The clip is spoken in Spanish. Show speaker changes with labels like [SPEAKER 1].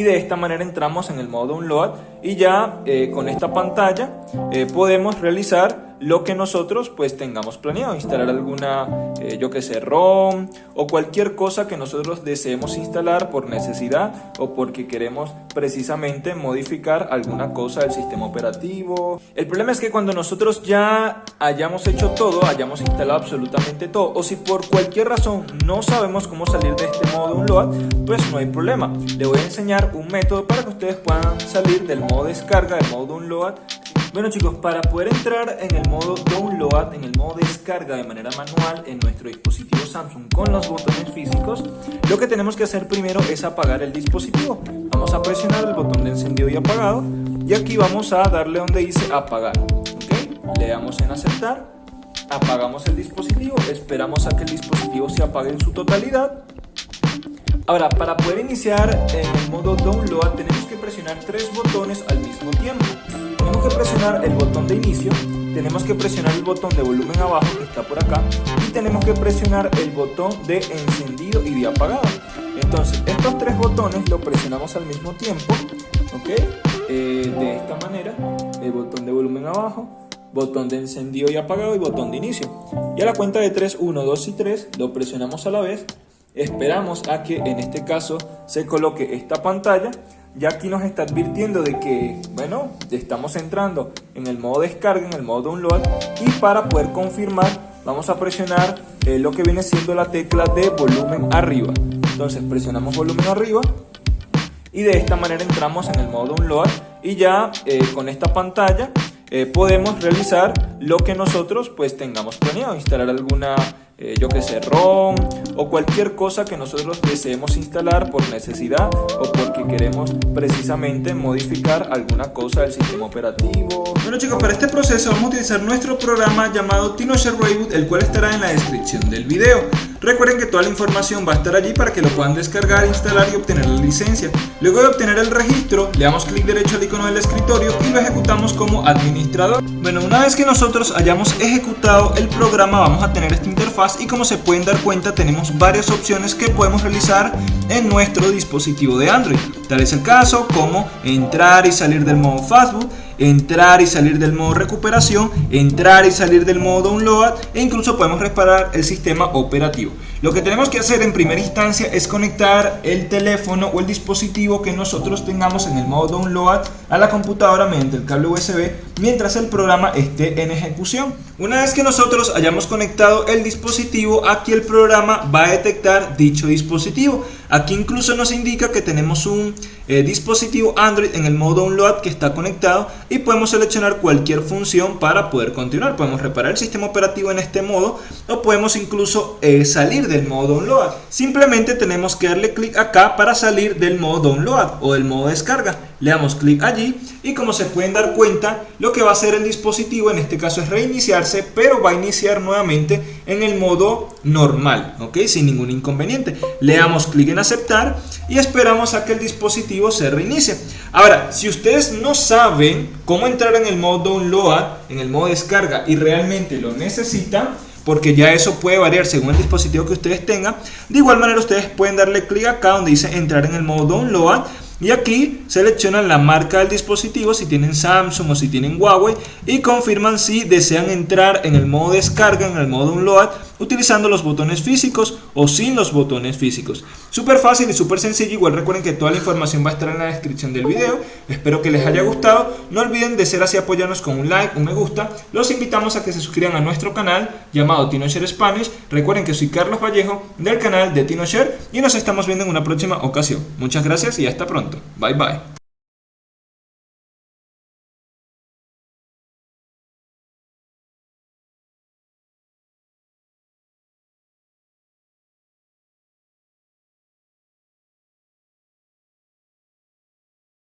[SPEAKER 1] y de esta manera entramos en el modo Unload y ya eh, con esta pantalla eh, podemos realizar lo que nosotros pues tengamos planeado, instalar alguna, eh, yo que sé, ROM o cualquier cosa que nosotros deseemos instalar por necesidad o porque queremos precisamente modificar alguna cosa del sistema operativo. El problema es que cuando nosotros ya hayamos hecho todo, hayamos instalado absolutamente todo o si por cualquier razón no sabemos cómo salir de este modo Unload, pues no hay problema. Le voy a enseñar un método para que ustedes puedan salir del modo descarga, del modo Unload bueno chicos, para poder entrar en el modo download, en el modo descarga de manera manual en nuestro dispositivo Samsung con los botones físicos, lo que tenemos que hacer primero es apagar el dispositivo. Vamos a presionar el botón de encendido y apagado y aquí vamos a darle donde dice apagar. Le damos en aceptar, apagamos el dispositivo, esperamos a que el dispositivo se apague en su totalidad Ahora, para poder iniciar en el modo download tenemos que presionar tres botones al mismo tiempo. Tenemos que presionar el botón de inicio, tenemos que presionar el botón de volumen abajo que está por acá y tenemos que presionar el botón de encendido y de apagado. Entonces, estos tres botones los presionamos al mismo tiempo, ¿ok? Eh, de esta manera, el botón de volumen abajo, botón de encendido y apagado y botón de inicio. Y a la cuenta de 3, 1, 2 y 3 lo presionamos a la vez Esperamos a que en este caso se coloque esta pantalla. Ya aquí nos está advirtiendo de que, bueno, estamos entrando en el modo descarga, en el modo download. Y para poder confirmar, vamos a presionar eh, lo que viene siendo la tecla de volumen arriba. Entonces presionamos volumen arriba y de esta manera entramos en el modo download y ya eh, con esta pantalla eh, podemos realizar lo que nosotros pues tengamos planeado, instalar alguna eh, yo que sé, ROM o cualquier cosa que nosotros deseemos instalar por necesidad o porque queremos precisamente modificar alguna cosa del sistema operativo. Bueno chicos, para este proceso vamos a utilizar nuestro programa llamado TinoShare Reboot, el cual estará en la descripción del video. Recuerden que toda la información va a estar allí para que lo puedan descargar, instalar y obtener la licencia. Luego de obtener el registro, le damos clic derecho al icono del escritorio y lo ejecutamos como administrador. Bueno, una vez que nosotros hayamos ejecutado el programa, vamos a tener esta interfaz y como se pueden dar cuenta, tenemos varias opciones que podemos realizar en nuestro dispositivo de Android. Tal es el caso como entrar y salir del modo Fastboot, entrar y salir del modo recuperación, entrar y salir del modo download e incluso podemos reparar el sistema operativo. Lo que tenemos que hacer en primera instancia es conectar el teléfono o el dispositivo que nosotros tengamos en el modo download a la computadora mediante el cable USB mientras el programa esté en ejecución. Una vez que nosotros hayamos conectado el dispositivo, aquí el programa va a detectar dicho dispositivo. Aquí incluso nos indica que tenemos un eh, dispositivo Android en el modo download que está conectado y podemos seleccionar cualquier función para poder continuar. Podemos reparar el sistema operativo en este modo o podemos incluso eh, salir del modo download. Simplemente tenemos que darle clic acá para salir del modo download o del modo descarga. Le damos clic allí y como se pueden dar cuenta, lo que va a hacer el dispositivo en este caso es reiniciarse, pero va a iniciar nuevamente en el modo normal, ¿ok? Sin ningún inconveniente. Le damos clic en aceptar y esperamos a que el dispositivo se reinicie. Ahora, si ustedes no saben cómo entrar en el modo download, en el modo descarga y realmente lo necesitan, porque ya eso puede variar según el dispositivo que ustedes tengan. De igual manera ustedes pueden darle clic acá donde dice entrar en el modo download y aquí seleccionan la marca del dispositivo si tienen Samsung o si tienen Huawei y confirman si desean entrar en el modo descarga, en el modo download utilizando los botones físicos o sin los botones físicos. Súper fácil y súper sencillo, igual recuerden que toda la información va a estar en la descripción del video. Espero que les haya gustado. No olviden de ser así apoyarnos con un like, un me gusta. Los invitamos a que se suscriban a nuestro canal llamado TinoShare Spanish. Recuerden que soy Carlos Vallejo del canal de TinoShare y nos estamos viendo en una próxima ocasión. Muchas gracias y hasta pronto. Bye bye.